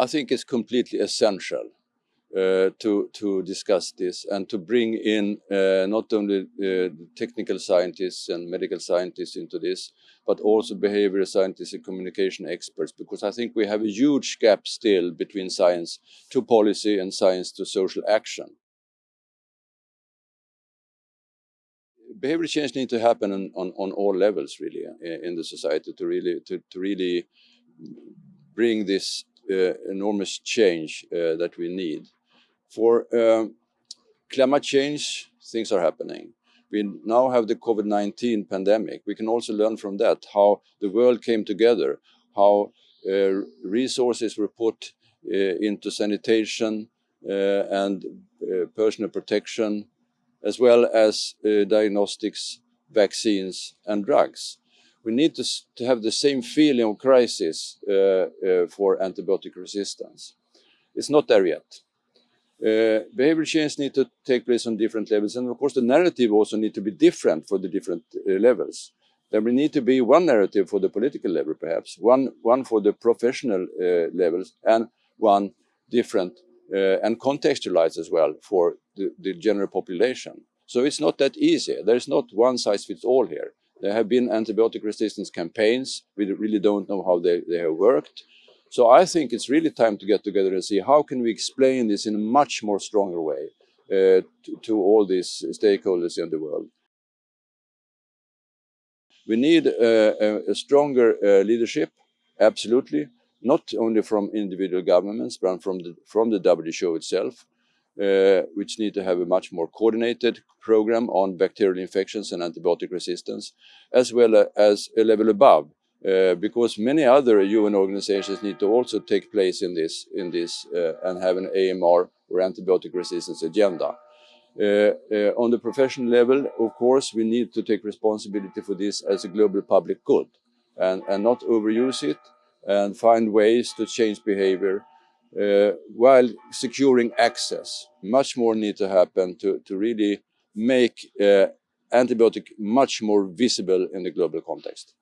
I think it's completely essential uh, to, to discuss this and to bring in uh, not only uh, technical scientists and medical scientists into this, but also behavioral scientists and communication experts, because I think we have a huge gap still between science to policy and science to social action. Behavior change needs to happen on, on, on all levels, really, in, in the society to really, to, to really bring this uh, enormous change uh, that we need. For um, climate change, things are happening. We now have the COVID-19 pandemic. We can also learn from that how the world came together, how uh, resources were put uh, into sanitation uh, and uh, personal protection, as well as diagnostics, vaccines and drugs we need to, to have the same feeling of crisis uh, uh, for antibiotic resistance. It's not there yet. Uh, behavior change need to take place on different levels and of course the narrative also need to be different for the different uh, levels. There will need to be one narrative for the political level perhaps, one, one for the professional uh, levels and one different uh, and contextualized as well for the, the general population. So it's not that easy. There's not one size fits all here. There have been antibiotic resistance campaigns. We really don't know how they, they have worked. So I think it's really time to get together and see how can we explain this in a much more stronger way uh, to, to, all these stakeholders in the world. We need uh, a, a, stronger uh, leadership, absolutely, not only from individual governments, but from the, from the WHO itself uh, which need to have a much more coordinated program on bacterial infections and antibiotic resistance, as well as a level above, uh, because many other UN organizations need to also take place in this, in this uh, and have an AMR or antibiotic resistance agenda. Uh, uh, on the professional level, of course, we need to take responsibility for this as a global public good and, and not overuse it and find ways to change behavior uh, while securing access. Much more need to happen to, to really make uh, antibiotic much more visible in the global context.